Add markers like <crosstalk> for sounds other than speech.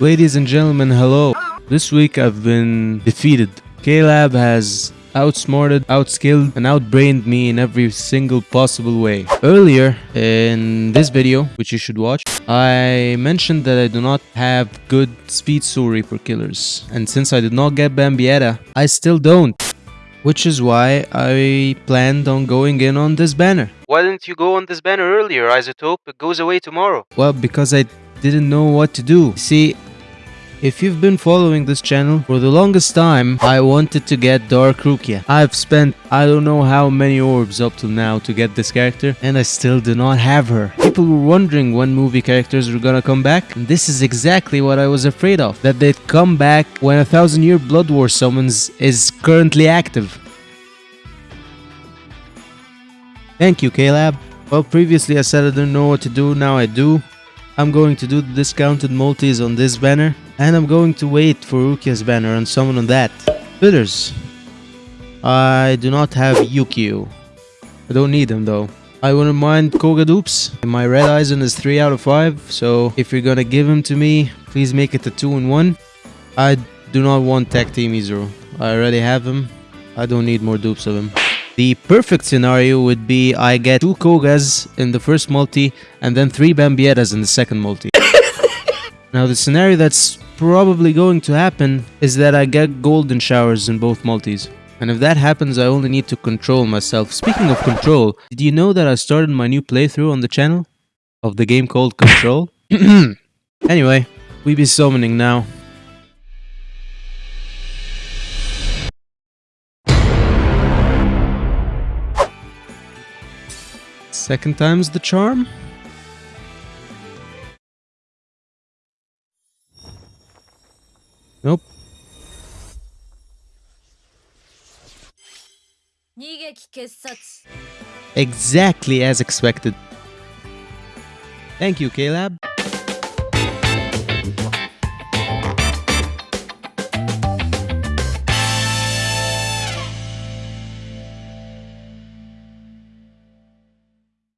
Ladies and gentlemen, hello. This week I've been defeated. K-Lab has outsmarted, outskilled, and outbrained me in every single possible way. Earlier in this video, which you should watch, I mentioned that I do not have good speed soul reaper killers. And since I did not get Bambietta, I still don't. Which is why I planned on going in on this banner. Why didn't you go on this banner earlier, Isotope? It goes away tomorrow. Well, because I didn't know what to do. See, if you've been following this channel for the longest time, I wanted to get Dark Rukia. I've spent I don't know how many orbs up till now to get this character and I still do not have her. People were wondering when movie characters were gonna come back and this is exactly what I was afraid of. That they'd come back when a thousand year Blood War summons is currently active. Thank you K-Lab. Well previously I said I didn't know what to do, now I do. I'm going to do the discounted multis on this banner and I'm going to wait for Rukia's banner and summon on that. Fillers. I do not have Yukio. I don't need them though. I wouldn't mind Koga dupes. My red Aizen is 3 out of 5, so if you're gonna give him to me, please make it a 2 in 1. I do not want Tech Team Izuru. I already have him. I don't need more dupes of him. The perfect scenario would be I get two Kogas in the first multi and then three Bambiettas in the second multi. <laughs> now the scenario that's probably going to happen is that I get golden showers in both multis. And if that happens, I only need to control myself. Speaking of control, did you know that I started my new playthrough on the channel? Of the game called Control? <clears throat> anyway, we be summoning now. Second time's the charm? Nope. Exactly as expected. Thank you, K-Lab.